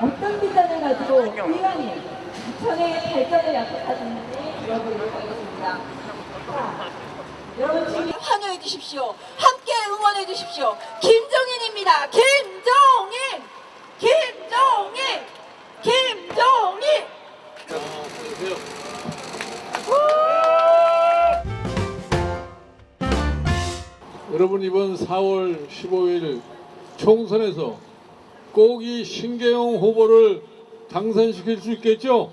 어떤 비전을 가지고 의원이 부천의 발전을 약속하시는지 들어보도록 하겠습니다. 자, 여러분 지금 환호해 주십시오. 함께 응원해 주십시오. 김종인입니다. 김종인! 김종인! 김종인! 여러분 이번 4월 15일 총선에서 꼭 이 신계영 후보를 당선시킬 수 있겠죠?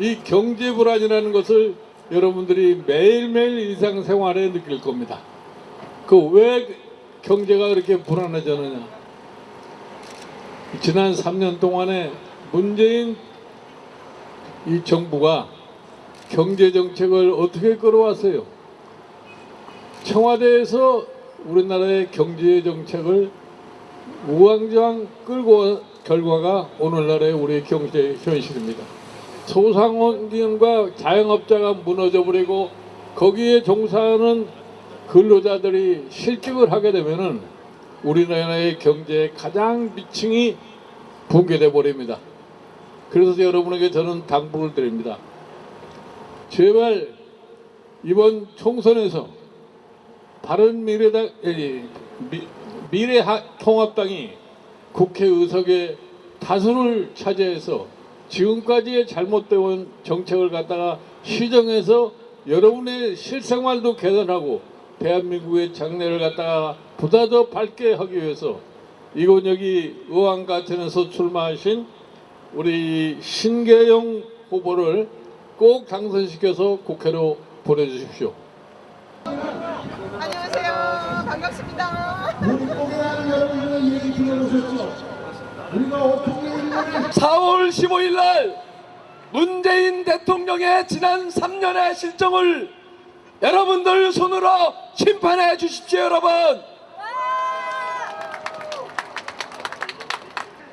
이 경제 불안이라는 것을 여러분들이 매일매일 일상생활에 느낄 겁니다. 그 왜 경제가 그렇게 불안해졌느냐? 지난 3년 동안에 문재인 이 정부가 경제 정책을 어떻게 끌어왔어요? 청와대에서 우리나라의 경제 정책을 우왕좌왕 끌고 온 결과가 오늘날의 우리 경제 현실입니다. 소상공인과 자영업자가 무너져 버리고 거기에 종사하는 근로자들이 실직을 하게 되면은 우리나라의 경제의 가장 미층이 붕괴돼 버립니다. 그래서 여러분에게 저는 당부를 드립니다. 제발 이번 총선에서 바른 미래당 에, 미, 미래통합당이 국회 의석의 다수를 차지해서 지금까지의 잘못되온 정책을 갖다가 시정해서 여러분의 실생활도 개선하고 대한민국의 장래를 갖다가 보다 더 밝게 하기 위해서 이곳 여기 의왕가천에서 출마하신 우리 신계영 후보를 꼭 당선시켜서 국회로 보내주십시오. 안녕하세요. 반갑습니다. 본국이라는 여러분들의 얘기 들어보셨죠? 우리가 어떻게 있는 4월 15일 날 문재인 대통령의 지난 3년의 실정을 여러분들 손으로 심판해 주십시오 여러분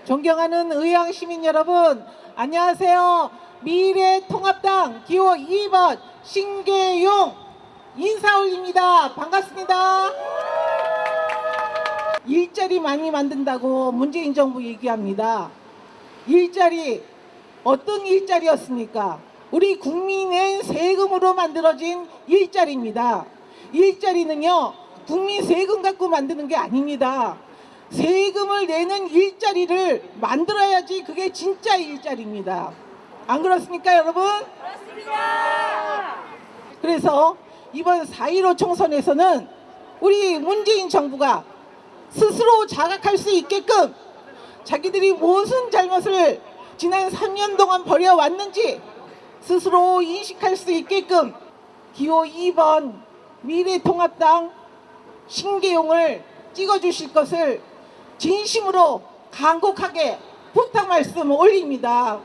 존경하는 의왕 시민 여러분, 안녕하세요. 미래통합당 기호 2번 신계용 인사 올립니다. 반갑습니다. 일자리 많이 만든다고 문재인 정부 얘기합니다. 일자리 어떤 일자리였습니까? 우리 국민의 세금으로 만들어진 일자리입니다. 일자리는요, 국민 세금 갖고 만드는 게 아닙니다. 세금을 내는 일자리를 만들어야지 그게 진짜 일자리입니다. 안 그렇습니까, 여러분? 그렇습니다. 그래서 이번 4.15 총선에서는 우리 문재인 정부가 스스로 자각할 수 있게끔 자기들이 무슨 잘못을 지난 3년 동안 벌여왔는지 스스로 인식할 수 있게끔 기호 2번 미래통합당 신계용을 찍어주실 것을 진심으로 간곡하게 부탁 말씀 올립니다.